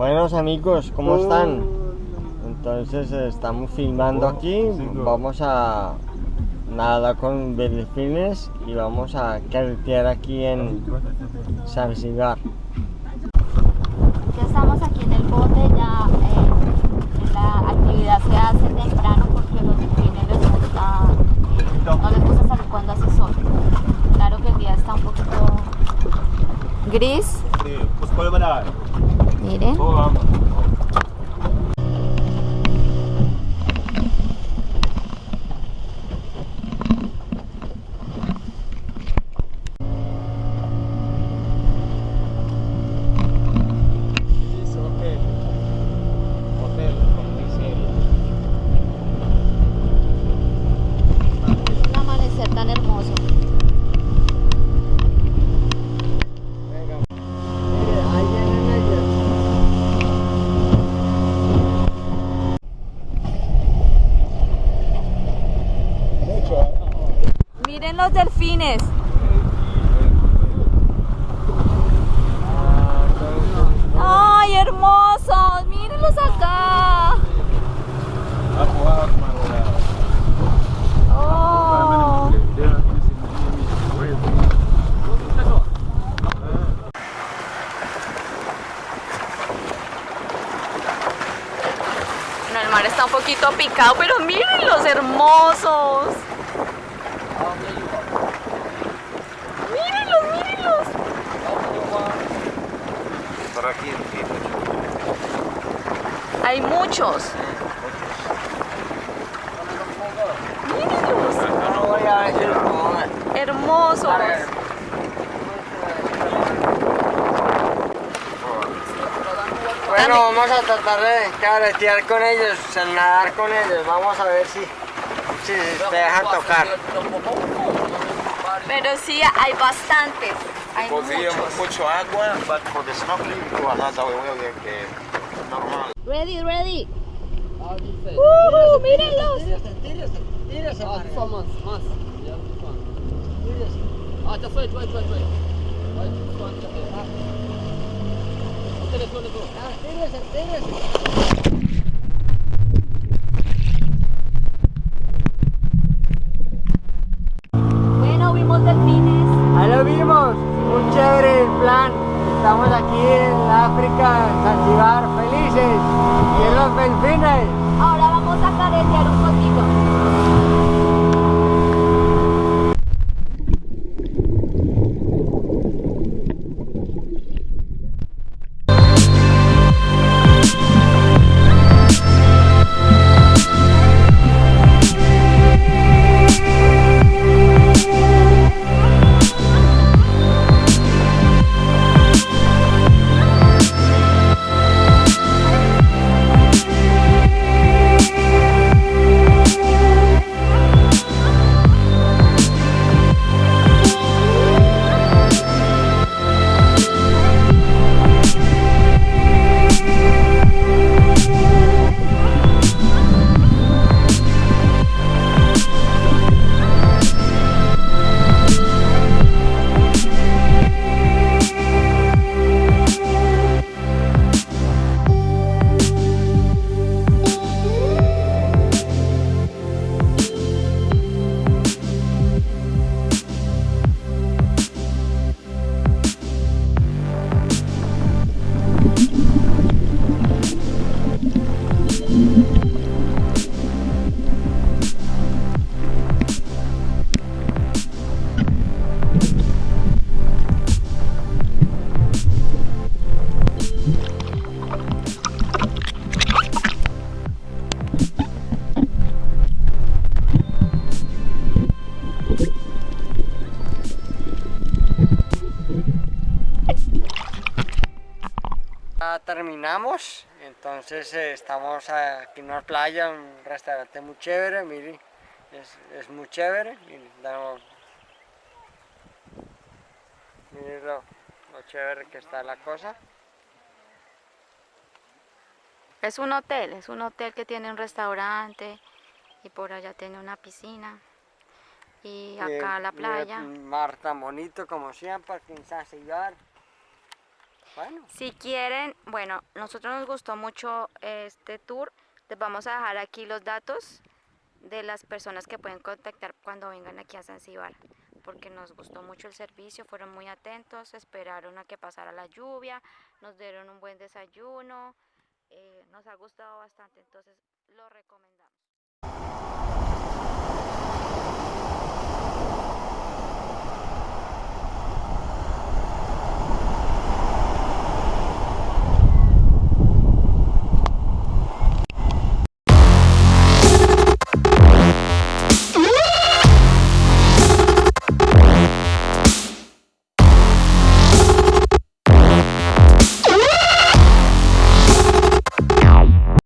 amigos, ¿cómo están? Entonces estamos filmando aquí, vamos a nadar con delfines y vamos a carretear aquí en Zanzibar. Ya estamos aquí en el bote, ya eh, la actividad se hace temprano porque los delfines les gusta, no les gusta salir cuando hace sol. Claro que el día está un poquito gris, Sí, pues そうなんだ。Miren los delfines. ¡Ay, hermosos! ¡Mírenlos acá! ¡Oh! Bueno, el mar está un poquito picado, pero miren los hermosos. Mírenlos, mírenlos. Hay muchos. Mírenlos. No voy a ver si lo puedo ver. Hermosos. Bueno, vamos a tratar de carretear con ellos, nadar con ellos. Vamos a ver si, si se dejan tocar. Pero sí, hay bastantes. Hay muchos. mucho agua, but for the snorkeling, tú andas a huevo que normal. Ready, ready. ¡Uh! ¡Mírenlos! Bueno, vimos delfines. Ahí lo vimos, muy chévere plan. Estamos aquí en África, en Zanzibar. Y en los Ya terminamos, entonces eh, estamos aquí en una playa, un restaurante muy chévere, miren, es, es muy chévere. Miren, damos- miren lo, lo chévere que está la cosa. Es un hotel, es un hotel que tiene un restaurante y por allá tiene una piscina. Y acá la playa. un mar tan bonito como siempre, aquí en Zanzibar. Bueno. Si quieren, bueno, nosotros nos gustó mucho este tour. Les vamos a dejar aquí los datos de las personas que pueden contactar cuando vengan aquí a Zanzíbar, porque nos gustó mucho el servicio, fueron muy atentos, esperaron a que pasara la lluvia, nos dieron un buen desayuno, eh, nos ha gustado bastante, entonces lo recomendamos.